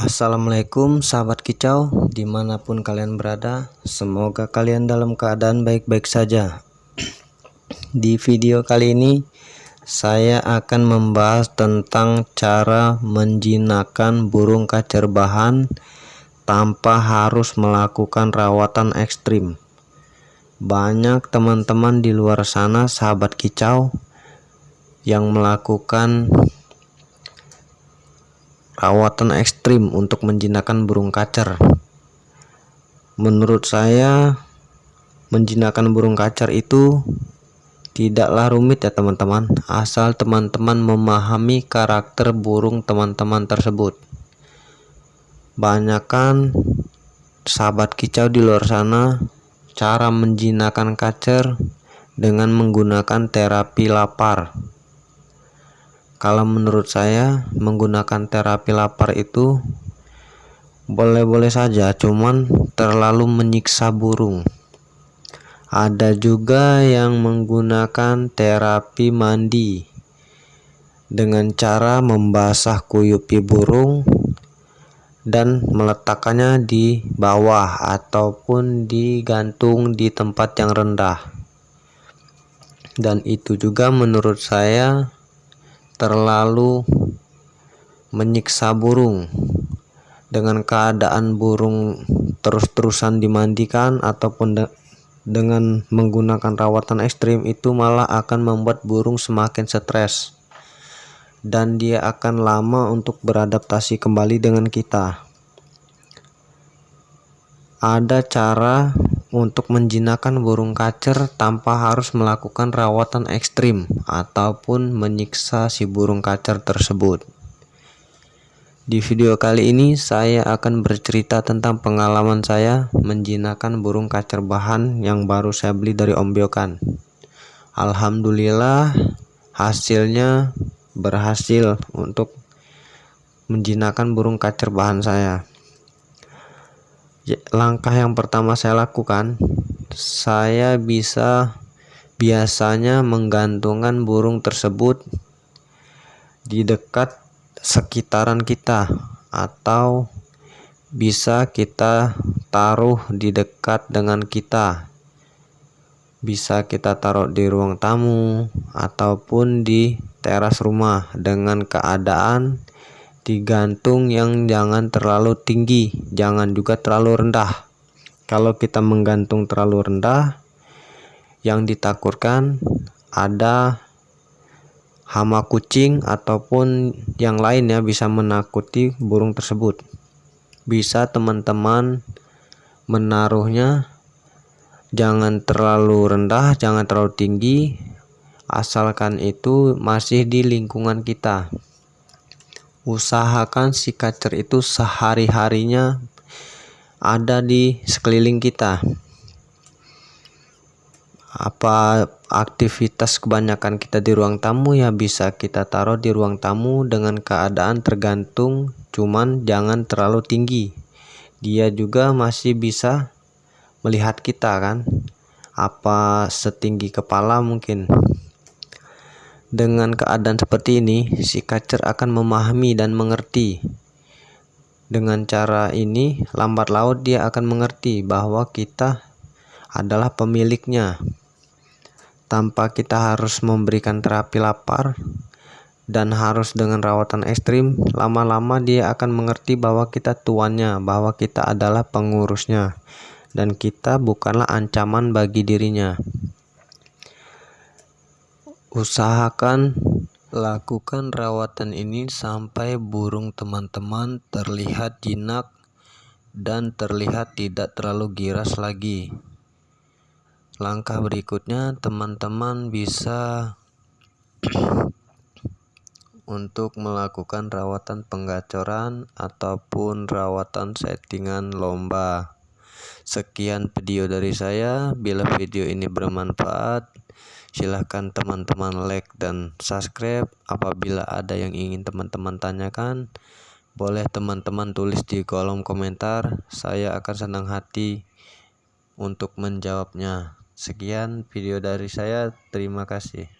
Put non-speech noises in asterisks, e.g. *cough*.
Assalamualaikum sahabat kicau di mana pun kalian berada semoga kalian dalam keadaan baik-baik saja. Di video kali ini saya akan membahas tentang cara menjinakkan burung kacer bahan tanpa harus melakukan rawatan ekstrim. Banyak teman-teman di luar sana sahabat kicau yang melakukan rawatan ekstrim untuk menjinakkan burung kacer. Menurut saya menjinakkan burung kacer itu tidaklah rumit ya teman-teman asal teman-teman memahami karakter burung teman-teman tersebut. Banyakkan sahabat kicau di luar sana cara menjinakkan kacer dengan menggunakan terapi lapar kalau menurut saya menggunakan terapi lapar itu boleh-boleh saja cuman terlalu menyiksa burung. Ada juga yang menggunakan terapi mandi dengan cara membasah kuyupi burung dan meletakkannya di bawah ataupun digantung di tempat yang rendah. Dan itu juga menurut saya terlalu menyiksa burung. Dengan keadaan burung terus-terusan dimandikan ataupun de dengan menggunakan rawatan ekstrim itu malah akan membuat burung semakin stres. Dan dia akan lama untuk beradaptasi kembali dengan kita. Ada cara untuk menjinakkan burung kacer tanpa harus melakukan rawatan ekstrim ataupun menyiksa si burung kacer tersebut. Di video kali ini saya akan bercerita tentang pengalaman saya menjinakkan burung kacer bahan yang baru saya beli dari Om Biokan. Alhamdulillah hasilnya berhasil untuk menjinakkan burung kacer bahan saya. Ya, langkah yang pertama saya lakukan saya bisa biasanya menggantungkan burung tersebut di dekat sekitaran kita atau bisa kita taruh di dekat dengan kita. Bisa kita taruh di ruang tamu ataupun di teras rumah dengan keadaan digantung yang jangan terlalu tinggi jangan juga terlalu rendah. Kalau kita menggantung terlalu rendah yang ditakutkan ada hama kucing ataupun yang lainnya bisa menakuti burung tersebut. Bisa teman-teman menaruhnya jangan terlalu rendah jangan terlalu tinggi asalkan itu masih di lingkungan kita usahakan si kacer itu sehari-harinya ada di sekeliling kita. Apa aktivitas kebanyakan kita di ruang tamu ya bisa kita taruh di ruang tamu dengan keadaan tergantung cuman jangan terlalu tinggi. Dia juga masih bisa melihat kita kan apa setinggi kepala mungkin dengan keadaan seperti ini, si kacer akan memahami dan mengerti. Dengan cara ini, lambat laut dia akan mengerti bahwa kita adalah pemiliknya. Tanpa kita harus memberikan terapi lapar dan harus dengan rawatan ekstrim, lama-lama dia akan mengerti bahwa kita tuannya, bahwa kita adalah pengurusnya, dan kita bukanlah ancaman bagi dirinya. Usahakan lakukan rawatan ini sampai burung teman-teman terlihat jinak dan terlihat tidak terlalu giras lagi. Langkah berikutnya teman-teman bisa *clears throat* untuk melakukan rawatan penggacoran ataupun rawatan settingan lomba. Sekian video dari saya. Bila video ini bermanfaat, silahkan teman-teman like dan subscribe. Apabila ada yang ingin teman-teman tanyakan boleh teman-teman tulis di kolom komentar. Saya akan senang hati untuk menjawabnya. Sekian video dari saya. Terima kasih